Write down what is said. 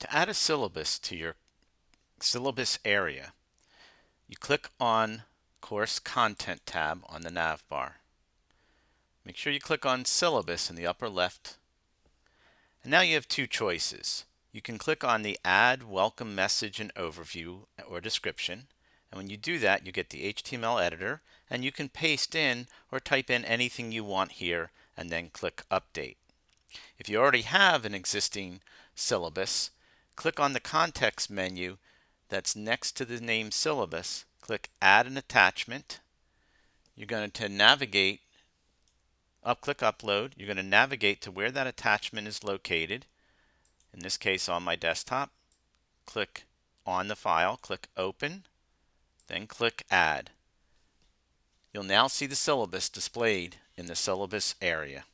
To add a syllabus to your syllabus area, you click on Course Content tab on the nav bar. Make sure you click on Syllabus in the upper left. And now you have two choices. You can click on the Add Welcome Message and Overview or Description. And when you do that, you get the HTML editor and you can paste in or type in anything you want here and then click Update. If you already have an existing syllabus, click on the context menu that's next to the name syllabus, click add an attachment. You're going to navigate up click upload. You're going to navigate to where that attachment is located. In this case on my desktop. Click on the file, click open, then click add. You'll now see the syllabus displayed in the syllabus area.